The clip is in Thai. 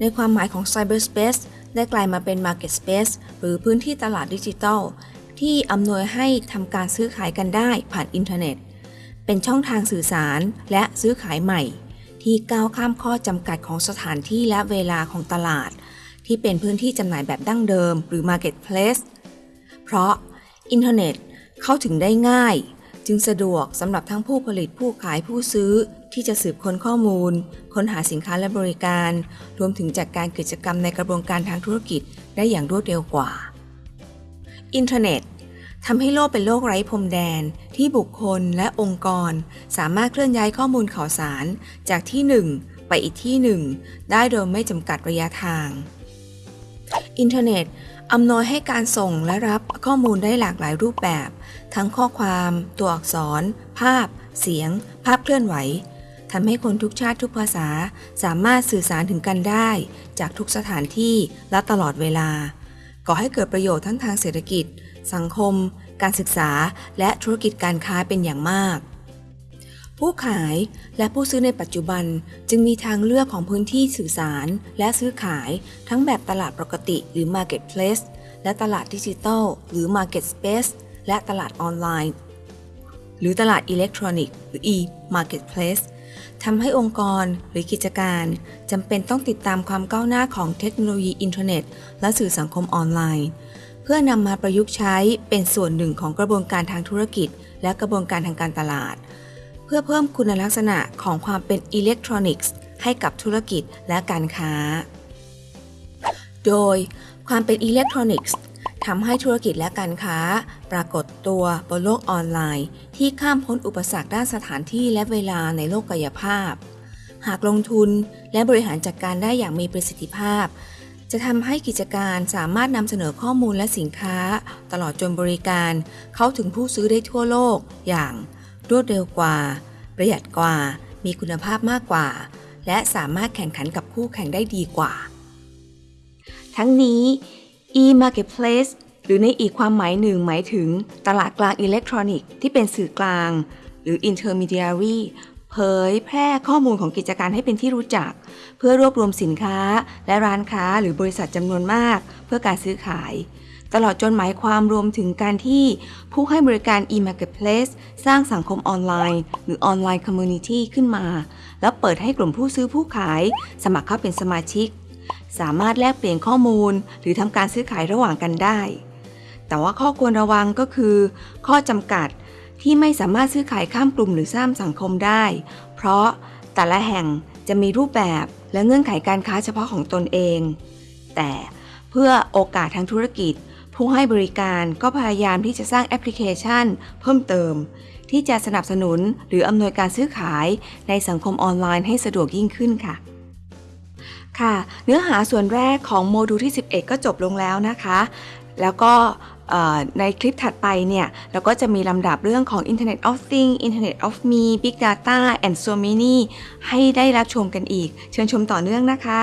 ในความหมายของ Cyberspace ได้กลายมาเป็น Market Space หรือพื้นที่ตลาดดิจิทัล ที่อำนวยให้ทำการซื้อขายกันได้ผ่านอินเทอร์เน็ต เป็นช่องทางสื่อสารและซื้อขายใหม่ ที่ก้าวข้ามข้อจำกัดของสถานที่และเวลาของตลาด ที่เป็นพื้นที่จำหน่ายแบบดั้งเดิม หรือ Marketplace เพราะอินเทอร์เน็ตเข้าถึงได้ง่าย จึงสะดวกสำหรับทั้งผู้ผลิตผู้ขายผู้ซื้อ ที่จะสืบค้นข้อมูล ค้นหาสินค้าและบริการ รวมถึงจัดการกิจกรรมในกระบวนการทางธุรกิจได้อย่างรวดเร็วกว่า อินเทอร์เน็ตทำให้โลกเป็นโลกไร้พรมแดน ที่บุคคลและองค์กร สามารถเคลื่อนย้ายข้อมูลข่าวสาร จากที่หนึ่งไปอีกที่หนึ่งได้โดยไม่จำกัดระยะทาง อินเทอร์เน็ตอำนวยให้การส่งและรับข้อมูลได้หลากหลายรูปแบบ ทั้งข้อความ ตัวอักษร ภาพ เสียง ภาพเคลื่อนไหวทำให้คนทุกชาติทุกภาษาสามารถสื่อสารถึงกันได้ จากทุกสถานที่และตลอดเวลา ก่อให้เกิดประโยชน์ทั้งทางเศรษฐกิจ สังคม การศึกษา และธุรกิจการค้าเป็นอย่างมาก ผู้ขายและผู้ซื้อในปัจจุบันจึงมีทางเลือกของพื้นที่สื่อสาร และซื้อขายทั้งแบบตลาดปกติหรือ Marketplace และตลาดดิจิทัลหรือ Market Space และตลาดออนไลน์ หรือตลาดอิเล็กทรอนิกส์หรือ e-marketplace ทำให้องค์กรหรือกิจการจำเป็นต้องติดตามความก้าวหน้าของเทคโนโลยีอินเทอร์เน็ต และสื่อสังคมออนไลน์ เพื่อนำมาประยุกต์ใช้เป็นส่วนหนึ่งของกระบวนการทางธุรกิจ และกระบวนการทางการตลาด เพื่อเพิ่มคุณลักษณะของความเป็นอิเล็กทรอนิกส์ให้กับธุรกิจและการค้า โดยความเป็นอิเล็กทรอนิกส์ทำให้ธุรกิจและการค้า ปรากฏตัวบนโลกออนไลน์ ที่ข้ามพ้นอุปสรรคด้านสถานที่และเวลาในโลกกายภาพ หากลงทุนและบริหารจัดการได้อย่างมีประสิทธิภาพ จะทำให้กิจการสามารถนำเสนอข้อมูลและสินค้า ตลอดจนบริการ เข้าถึงผู้ซื้อได้ทั่วโลกอย่าง รวดเร็วกว่า ประหยัดกว่า มีคุณภาพมากกว่า และสามารถแข่งขันกับคู่แข่งได้ดีกว่า ทั้งนี้ e-marketplace หรือในอีกความหมายหนึ่งหมายถึงตลาดกลางอิเล็กทรอนิกส์ที่เป็นสื่อกลาง หรือ intermediary เผยแพร่ข้อมูลของกิจการให้เป็นที่รู้จัก เพื่อรวบรวมสินค้าและร้านค้าหรือบริษัทจำนวนมาก เพื่อการซื้อขาย ตลอดจนหมายความรวมถึงการที่ผู้ให้บริการ e-marketplace สร้างสังคมออนไลน์ หรือออนไลน์ community ขึ้นมา แล้วเปิดให้กลุ่มผู้ซื้อผู้ขาย สมัครเข้าเป็นสมาชิก สามารถแลกเปลี่ยนข้อมูล หรือทำการซื้อขายระหว่างกันได้ แต่ว่าข้อควรระวังก็คือ ข้อจำกัดที่ไม่สามารถซื้อขายข้ามกลุ่มหรือสร้างสังคมได้ เพราะแต่ละแห่งจะมีรูปแบบและเงื่อนไขการค้าเฉพาะของตนเอง แต่เพื่อโอกาสทางธุรกิจ ผู้ให้บริการก็พยายามที่จะสร้างแอปพลิเคชัน เพิ่มเติม ที่จะสนับสนุนหรืออำนวยการซื้อขายในสังคมออนไลน์ให้สะดวกยิ่งขึ้นค่ะ ค่ะ เนื้อหาส่วนแรกของโมดูลที่ 11 ก็จบลงแล้วนะคะ แล้วก็ในคลิปถัดไปเนี่ย เราก็จะมีลำดับเรื่องของ Internet of Things Internet of Me Big Data and so many ให้ได้รับชมกันอีก เชิญชมต่อเนื่องนะคะ